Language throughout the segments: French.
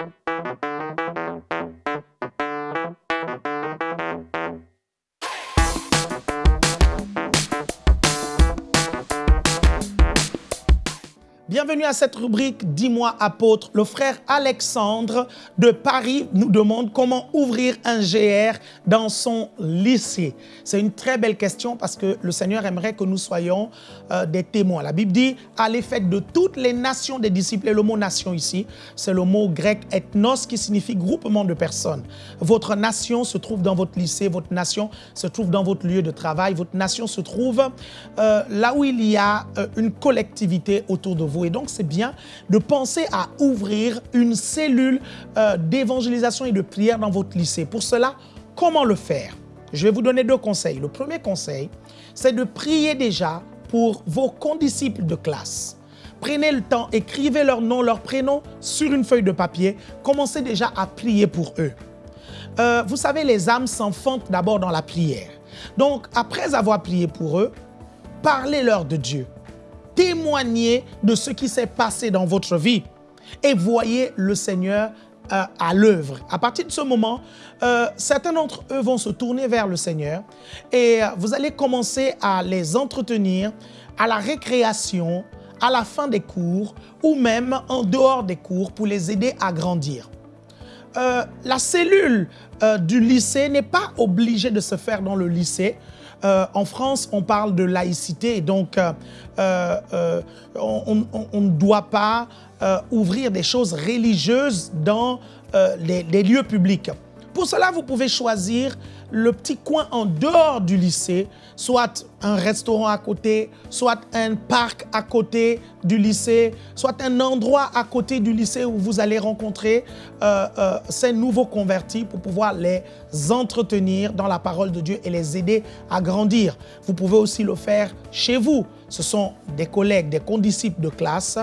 Thank you. Bienvenue à cette rubrique Dis-moi apôtre. Le frère Alexandre de Paris nous demande comment ouvrir un GR dans son lycée. C'est une très belle question parce que le Seigneur aimerait que nous soyons euh, des témoins. La Bible dit à l'effet de toutes les nations des disciples. Et le mot nation ici, c'est le mot grec ethnos qui signifie groupement de personnes. Votre nation se trouve dans votre lycée, votre nation se trouve dans votre lieu de travail, votre nation se trouve euh, là où il y a euh, une collectivité autour de vous. Et donc, c'est bien de penser à ouvrir une cellule euh, d'évangélisation et de prière dans votre lycée. Pour cela, comment le faire? Je vais vous donner deux conseils. Le premier conseil, c'est de prier déjà pour vos condisciples de classe. Prenez le temps, écrivez leur nom, leur prénom sur une feuille de papier. Commencez déjà à prier pour eux. Euh, vous savez, les âmes s'enfantent d'abord dans la prière. Donc, après avoir prié pour eux, parlez-leur de Dieu témoignez de ce qui s'est passé dans votre vie et voyez le Seigneur euh, à l'œuvre. À partir de ce moment, euh, certains d'entre eux vont se tourner vers le Seigneur et euh, vous allez commencer à les entretenir à la récréation, à la fin des cours ou même en dehors des cours pour les aider à grandir. la cellule du lycée n'est pas obligée de se faire dans le lycée. Euh, en France, on parle de laïcité, donc euh, euh, on, ne doit pas ouvrir des choses religieuses dans les lieux publics. Pour cela, vous pouvez choisir le petit coin en dehors du lycée, soit un restaurant à côté, soit un parc à côté du lycée, soit un endroit à côté du lycée où vous allez rencontrer euh, euh, ces nouveaux convertis pour pouvoir les entretenir dans la parole de Dieu et les aider à grandir. Vous pouvez aussi le faire chez vous. Ce sont des collègues, des condisciples de classe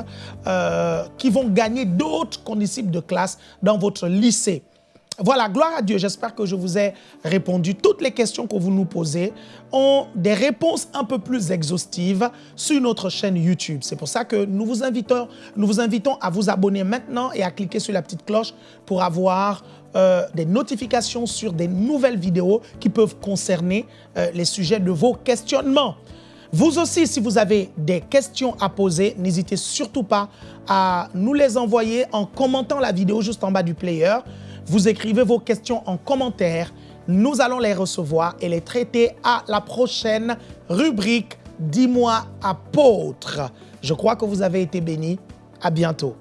euh, qui vont gagner d'autres condisciples de classe dans votre lycée. Voilà, gloire à Dieu. J'espère que je vous ai répondu. Toutes les questions que vous nous posez ont des réponses un peu plus exhaustives sur notre chaîne YouTube. C'est pour ça que nous vous, invitons, nous vous invitons à vous abonner maintenant et à cliquer sur la petite cloche pour avoir euh, des notifications sur des nouvelles vidéos qui peuvent concerner euh, les sujets de vos questionnements. Vous aussi, si vous avez des questions à poser, n'hésitez surtout pas à nous les envoyer en commentant la vidéo juste en bas du player. Vous écrivez vos questions en commentaire. Nous allons les recevoir et les traiter à la prochaine rubrique « Dis-moi apôtre ». Je crois que vous avez été bénis. À bientôt.